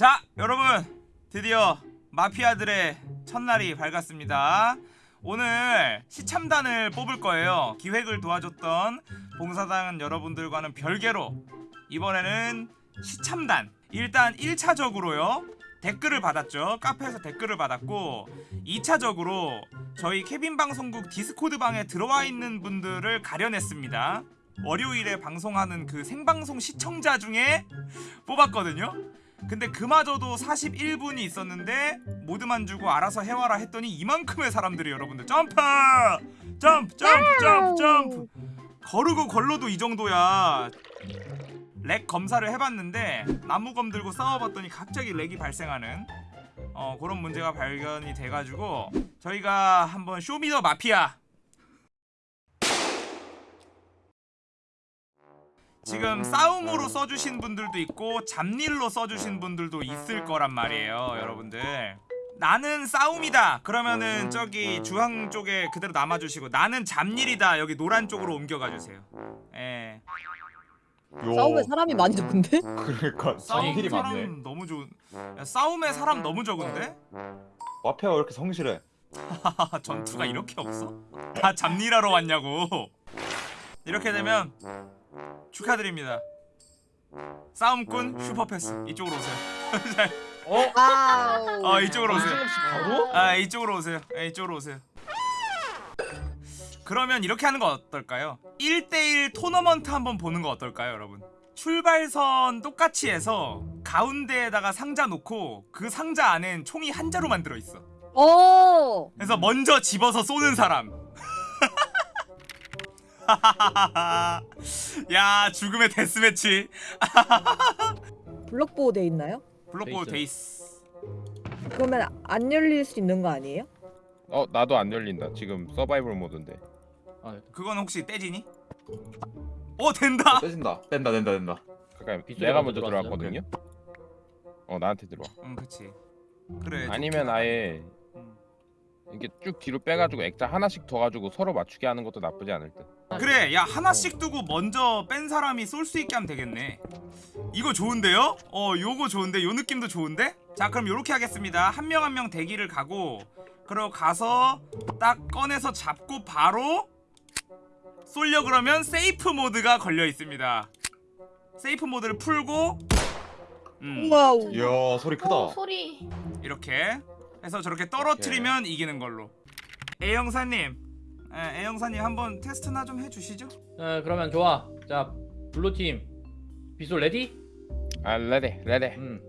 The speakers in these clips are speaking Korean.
자 여러분 드디어 마피아들의 첫날이 밝았습니다. 오늘 시참단을 뽑을 거예요. 기획을 도와줬던 봉사단 여러분들과는 별개로 이번에는 시참단. 일단 1차적으로요 댓글을 받았죠. 카페에서 댓글을 받았고 2차적으로 저희 케빈 방송국 디스코드 방에 들어와 있는 분들을 가려냈습니다. 월요일에 방송하는 그 생방송 시청자 중에 뽑았거든요 근데 그마저도 41분이 있었는데 모드만 주고 알아서 해와라 했더니 이만큼의 사람들이 여러분들 점프! 점프! 점프! 점프! 점프! 거르고 걸러도 이 정도야 lag 검사를 해봤는데 나무검 들고 싸워봤더니 갑자기 lag이 발생하는 어 그런 문제가 발견이 돼가지고 저희가 한번 show me the 마피아 지금 싸움으로 써주신 분들도 있고 잡일로 써주신 분들도 있을 거란 말이에요 여러분들 나는 싸움이다 그러면은 저기 주황 쪽에 그대로 남아주시고 나는 잡일이다 여기 노란 쪽으로 옮겨가 주세요 예 요. 싸움에 사람이 많이 적은데? 그러니까 싸움 성질이 많네. 사람 너무 좋은 야, 싸움에 사람 너무 적은데? 마피아가 왜 이렇게 성실해? 전투가 이렇게 없어? 다 잡일하러 왔냐고 이렇게 되면 축하드립니다 싸움꾼 슈퍼패스 이쪽으로 오세요. 어 이쪽으로 오세요 바로? 아 이쪽으로 오세요 예, 이쪽으로 오세요 그러면 이렇게 하는 거 어떨까요? 1대1 토너먼트 한번 보는 거 어떨까요 여러분? 출발선 똑같이 해서 가운데에다가 상자 놓고 그 상자 안엔 총이 한 자로 만들어 있어 오. 그래서 먼저 집어서 쏘는 사람 야 죽음의 데스매치 블록보호 돼 있나요? 블록보 돼 데이스 그러면 안 열릴 수 있는 거 아니에요? 어 나도 안 열린다 지금 서바이벌 모드인데 그건 혹시 떼지니? 어 된다 떼진다. 뗀다 뗀다 뗀다. 잠깐 빗소리가 내가 먼저? 들어왔거든요 어 나한테 들어와 응 그치 그래 아니면 아예 음. 이렇게 쭉 뒤로 빼가지고 액자 하나씩 더 가지고 서로 맞추게 하는 것도 나쁘지 않을 듯 그래 야 하나씩 두고 먼저 뺀 사람이 쏠 수 있게 하면 되겠네 이거 좋은데요? 어 요거 좋은데 요 느낌도 좋은데? 자 그럼 요렇게 하겠습니다 한 명 한 명 대기를 가고 그리고 가서 딱 꺼내서 잡고 바로 쏠려 그러면 세이프 모드가 걸려 있습니다 safe 모드를 풀고 음 와우. 이야 소리 크다. 어, 소리. 이렇게 해서 저렇게 떨어뜨리면 이기는 걸로 A형사님 에, A형사님 한번 테스트나 좀 해주시죠 어, 그러면 좋아. 자, blue팀 비솔 ready? 아 ready ready 음.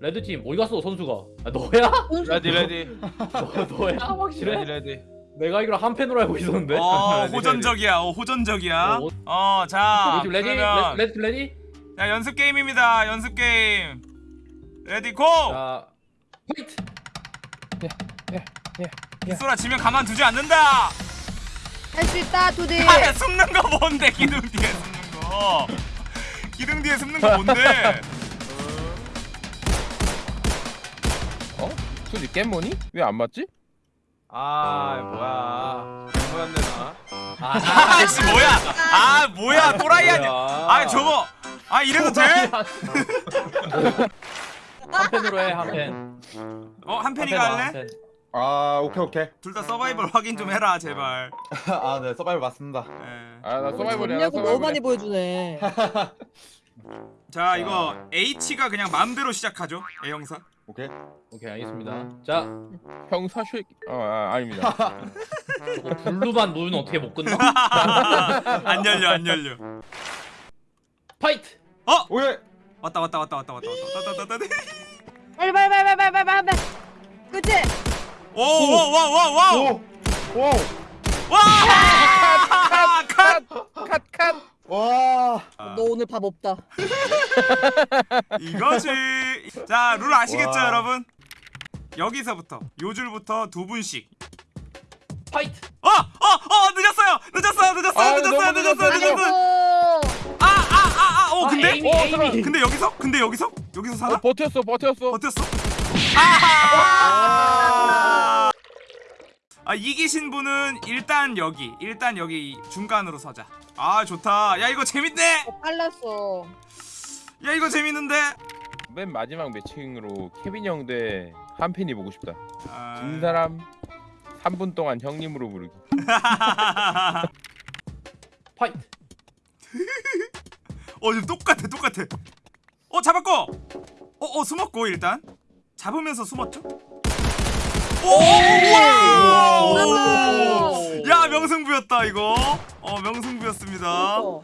red팀 어디 갔어 선수가? 아, 너야? ready ready 너, 너야? 확실해? 레디 레디 내가 알기로 한 팬으로 알고 있었는데. 어 ready, 호전적이야 어 호전적이야 어, 어자 ready? 그러면 레, red팀 ready? 자 연습 게임입니다 연습 게임 ready go! 자, fight. 빗소라 지면 가만두지 않는다 할 수 있다 두디. 아 숨는 거 뭔데 기둥 뒤에 숨는 거 기둥 뒤에 숨는 거 뭔데 어? 소리 깻모니? 왜 안 맞지? 아 뭐야 잘못했네 나 아, 아씨 뭐야 아 뭐야 또라이 아니야. 아 저거 아 이래도 돼? 한 팬으로 해, 한 팬. 어한한 팬이가 할래? 팬. 아 오케이 오케이. 둘 다 서바이벌 확인 좀 해라 제발 아 네 서바이벌 맞습니다. 예. 아나 서바이벌이야 나 전략을 너무 서바이벌 많이 보여주네. 자 이거 H가 그냥 마음대로 시작하죠 A형사 오케이. 오케이, 알겠습니다. 자, 형사 쉐 어, 아, 아닙니다 저거 blue만 놓으면 어떻게 못 끝나? 안 열려 안 열려 fight! Oh yeah. 왔다 왔다 왔다 왔다 왔다 왔다 왔다 왔다 왔다 빨리 빨리 빨리 빨리 빨리 빨리. 그치? 오와와와와와 오. 오. 컷! 와. 너 오늘 밥 없다. 이거지 자 룰 아시겠죠 와. 여러분 여기서부터 요 줄부터 두 분씩 fight! 어! 어! 어! 늦었어요! 늦었어요! 늦었어요! 아, 늦었어요! 늦었어요! 늦었어, 늦었어요! 아이고. 아! 아! 아! 아! 어 근데? 아, 에이미, 에이미. 근데 여기서? 근데 여기서? 여기서 사나? 어 버텼어 버텼어 버텼어? 아 이기신 분은 일단 여기 일단 여기 중간으로 서자 아 좋다 야 이거 재밌네 어, 빨랐어. 야 이거 재밌는데 맨 마지막 매칭으로 케빈 형 대 한팬이 보고 싶다. 아... 진 사람 3분 동안 형님으로 부르기. fight. 어 지금 똑같아 똑같아 어 잡았고 어 어 숨었고 일단 잡으면서 숨었죠 오 우와 야 명승부였다 이거 어 명승부였습니다 어.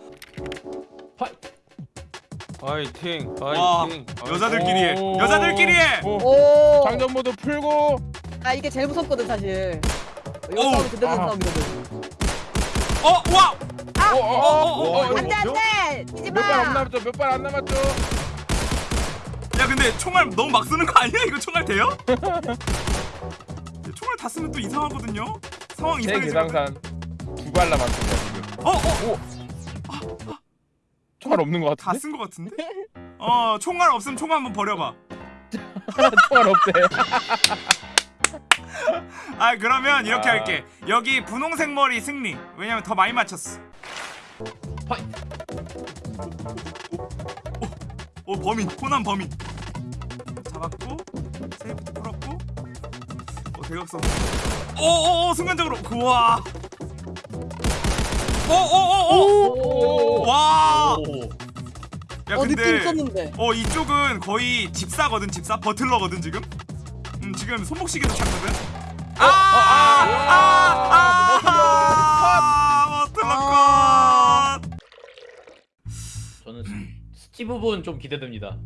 파이팅 와 파이팅 여자들끼리 오. 여자들끼리 해 오. 오. 장전 모드 풀고 아 이게 제일 무섭거든 사실. 이거. 싸움 그대로 아. 싸움이거든. 어 우와 어, 어, 어, 어, 어, 안돼 안돼. 뛰지 몇발 안 마. 남았죠? 몇 발 안 남았죠? 야 근데 총알 너무 막 쓰는 거 아니야 이거 총알 돼요? 총알 다 쓰면 또 이상하거든요 상황 제 이상해지거든 계상산 두발 남았습니다 지금. 어어 총알 없는 것다 같은데? 쓴거 같은데? 어 총알 없으면 총 한번 버려봐 총알 없대. 아 그러면 이렇게 아. 할게 여기 분홍색 머리 승리 왜냐면 더 많이 맞췄어 fight. 오 범인 코난 범인 잡았고 세이프트 풀었고. 어 대각선 오오오 순간적으로. 우와. 오오오오. 와! 야어 근데. 어 이쪽은 거의 집사거든 집사. 버틀러거든 지금. 음 지금 손목시계도 찾거든. 아아아 버틀러 컷. 저는 스- 스티브 분좀 기대됩니다.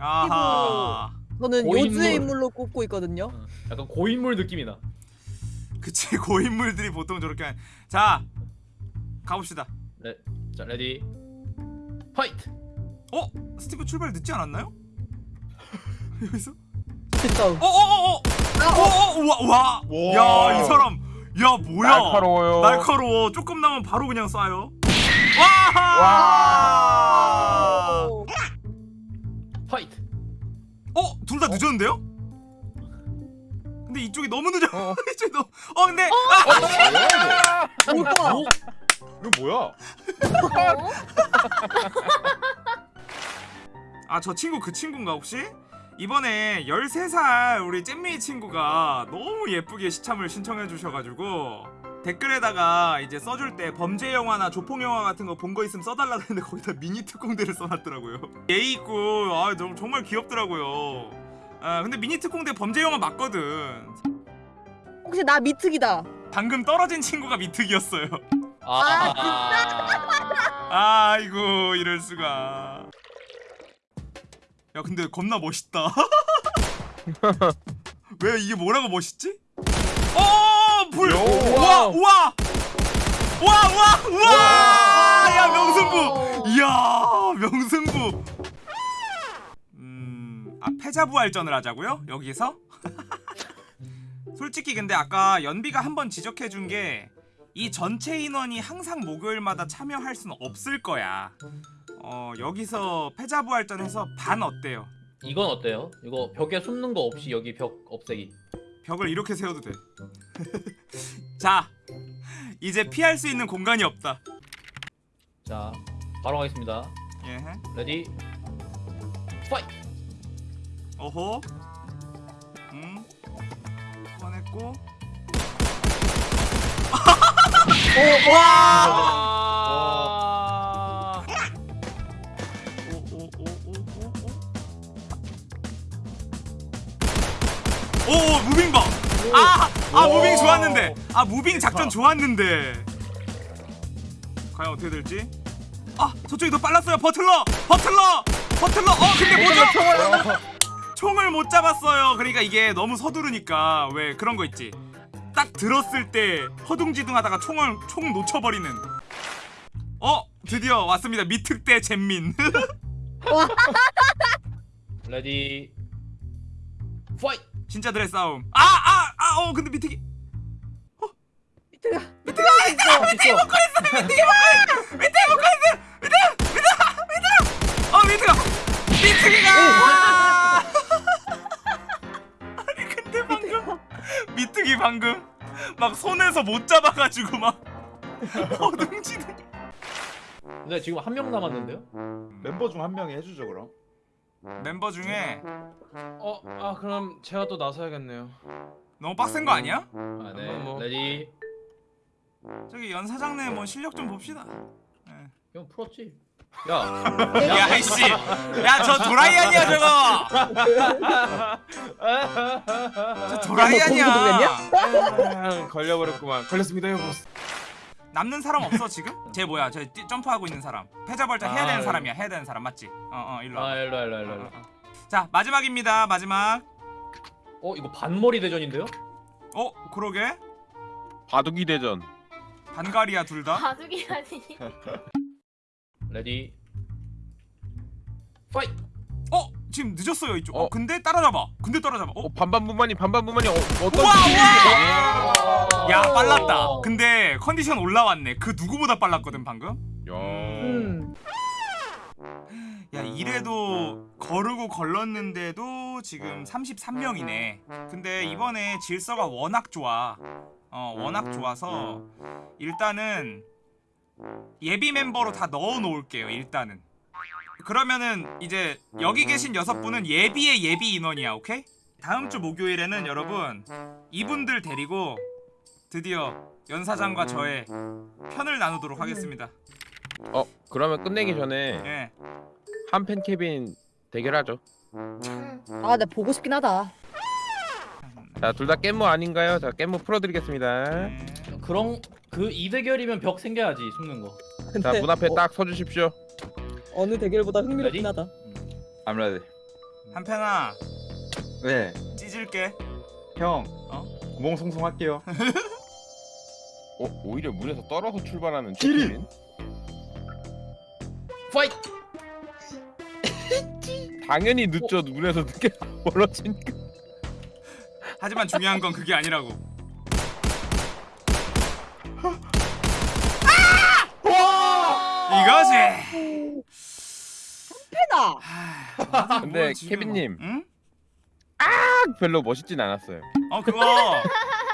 아하 저는 고인물. 요즈의 인물로 꼽고 있거든요. 어, 약간 고인물 느낌이 나. 그치 고인물들이 보통 저렇게 한... 자 가봅시다 네. 자 ready. Fight. 어? 스티브 출발 늦지 않았나요? 여기서? 싸움. 어어어어! 어어! 우와 와! 와. 야 이 사람 야 뭐야 날카로워요. 날카로워 조금 나면 바로 그냥 쏴요 와! 둘 다 늦었는데요? 근데 이쪽이 너무 늦어 어. 이쪽이 너무 어 근데 아! 뭐야? 이거 뭐야? 아 저 친구 그 친구인가 혹시? 이번에 13살 우리 잼미 친구가 너무 예쁘게 시참을 신청해 주셔가지고 댓글에다가 이제 써줄 때 범죄 영화나 조폭 영화 같은 거 본 거 있으면 써달라 했는데 거기다 미니 특공대를 써놨더라고요 예의 있고 아 정- 정말 귀엽더라고요 아 근데 미니 특공대 범죄 영화 맞거든 혹시 나 미특이다. 방금 떨어진 친구가 미특이었어요 아, 아이고 이럴 수가. 야 근데 겁나 멋있다. 왜 이게 뭐라고 멋있지? 어 불. 요. 우와 우와 우와 우와 우와. 야 명승부. 이야 명 패자부활전을 하자고요 여기서? 솔직히 근데 아까 연비가 한 번 지적해 준 게 이 전체 인원이 항상 목요일마다 참여할 수는 없을 거야. 어 여기서 패자부활전 해서 반 어때요? 이건 어때요? 이거 벽에 숨는 거 없이 여기 벽 없애기. 벽을 이렇게 세워도 돼. 자, 이제 피할 수 있는 공간이 없다. 자, 바로 가겠습니다. 예. ready. Fight. 어호. 음. 꺼냈고. 오, 와! 아 오, 오, 오, 오, 오, 오. 오, moving 봐. 아, 아 moving 좋았는데. 아 moving 작전 좋았는데. 과연 어떻게 될지? 아, 저쪽이 더 빨랐어요. 버틀러, 버틀러, 버틀러. 어, 근데 뭐죠? 총을 못 잡았어요. 그러니까 이게 너무 서두르니까 왜 그런 거 있지? 딱 들었을 때 허둥지둥 하다가 총을 총 놓쳐버리는. 어, 드디어 왔습니다. 미특대 잼민. 레디. 파이트. 진짜들의 싸움. 아, 아, 아, 어, 근데 미특이. 미특아. 미특아, 미특아, 미특이 먹고 있어. 미특이 먹고 있어. 미특이 먹고 있어. 미특, 미특, 미특. 어, 미특아. 미특이가. 방금 막 손에서 못 잡아가지고 막 허둥지둥. 근데 지금 한 명 남았는데요? 멤버 중 한 명이 해주죠 그럼. 멤버 중에 어, 아 그럼 제가 또 나서야겠네요. 너무 빡센 거 아니야? 아, 네. 뭐. Ready. 저기 연 사장네 뭐 실력 좀 봅시다. 예. 형 풀었지? 야. 야 이씨, 야 저 도라이 아니야 저거. 저 도라이 야, 너 거기서 아니야. 아, 걸려버렸구만. 걸렸습니다, 여보. 남는 사람 없어 지금? 쟤 뭐야? 저 뛰- 점프하고 있는 사람. 패자벌자 해야 되는 아, 사람이야. 해야 되는 사람 맞지? 어 어 일로 와. 아, 일로 와, 일로 와, 일로 와, 일로 와. 자 마지막입니다. 마지막. 어, 이거 반머리 대전인데요? 어 그러게 바둑이 대전. 반갈이야 둘 다. 바둑이라니. Ready. 파이. 어 지금 늦었어요 이쪽. 어, 어. 근데 따라잡아. 근데 따라잡아. 어? 어 반반부만이 반반부만이 어, 어떤 우와, 야 빨랐다. 근데 컨디션 올라왔네. 그 누구보다 빨랐거든 방금. 야. 음. 야 이래도 거르고 걸렀는데도 지금 33명이네. 근데 이번에 질서가 워낙 좋아. 어 워낙 좋아서 일단은 예비 멤버로 다 넣어 놓을게요. 일단은. 그러면은 이제 여기 계신 여섯 분은 예비의 예비 인원이야. 오케이? 다음 주 목요일에는 여러분 이분들 데리고 드디어 연 사장과 저의 편을 나누도록 하겠습니다. 어 그러면 끝내기 전에 예. 한팬 케빈 대결하죠. 아, 나 보고 싶긴 하다. 자 둘 다 깻모 아닌가요? 자 깻모 풀어드리겠습니다. 예. 그런 그 이 대결이면 벽 생겨야지 숨는 거. 자 문 앞에 딱 서주십시오. 어느 대결보다 흥미롭긴 하다. I'm ready. 한편아 네, 찢을게. 형. 어? 고봉송송 할게요. 어 오히려 문에서 떨어서 출발하는 길이! 케빈. 파이. 당연히 늦죠. 문에서 늦게 멀어지니까. 하지만 중요한 건 그게 아니라고. 이거지. 패다. 하, 근데 케빈님. 응? 별로 멋있진 않았어요. 어 그거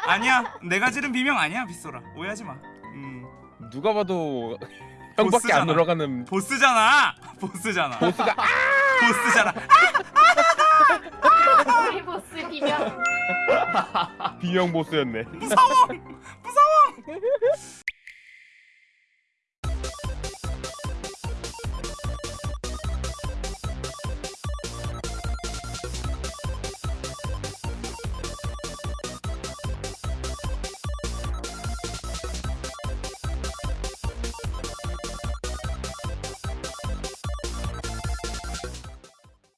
아니야. 내가 지른 비명 아니야, 빗소라. 오해하지 마. 음, 누가 봐도 형밖에 보스잖아. 안 올라가는 보스잖아. 보스잖아. 보스가 보스잖아. 비명 보스 비명 비명 보스였네. 무서워! 무서워!